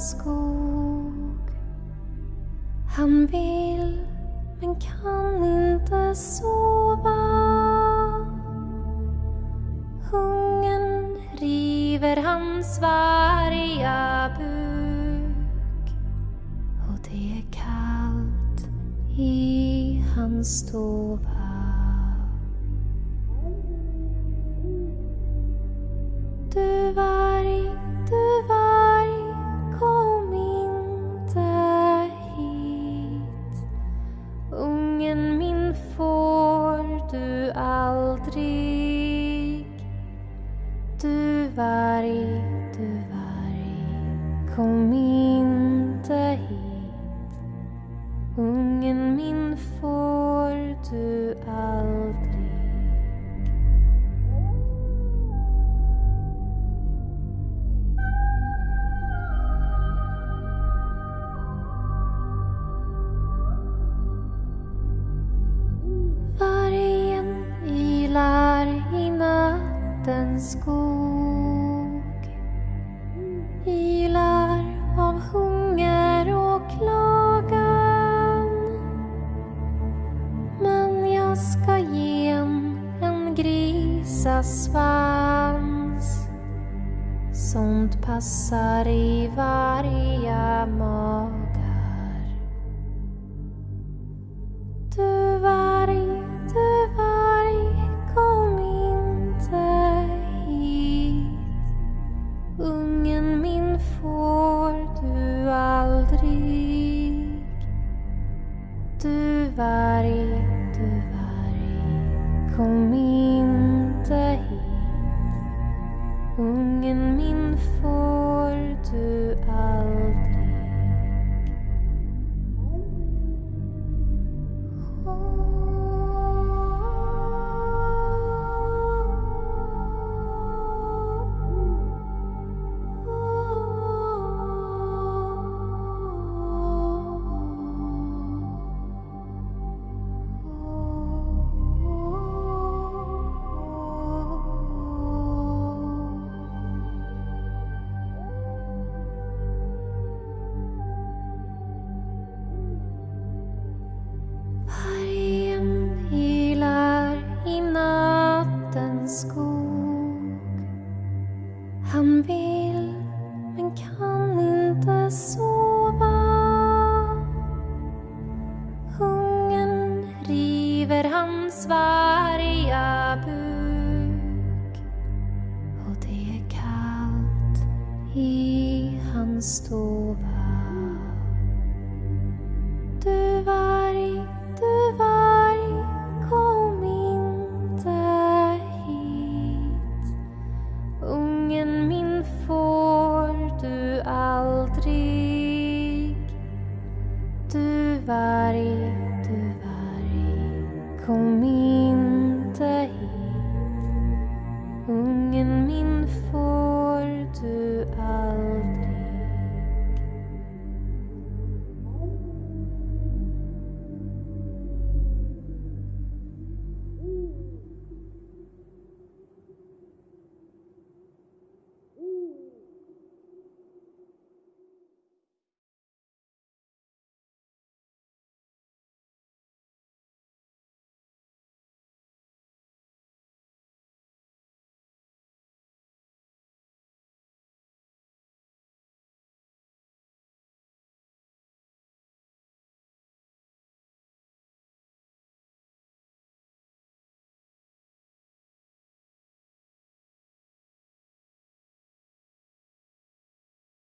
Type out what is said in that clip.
skog. Han vill men kan inte sova. Hungern river hans varga buk och det är kallt i hans stova. Aldrig. Du varg, du varg, kom inte hit. Ungen min får du aldrig. Nattens skog Ylar av hunger och klagan. Men jag ska ge en, en grisasvans Sånt passar i varje mat. Kom inte hit. Ungen min får inte sova. Hungern river hans varga buk och det är kallt i hans stova. Du varg, du varg, kom inte hit. Ungen min får du trygg. Du varg, du varg, kom inte hit.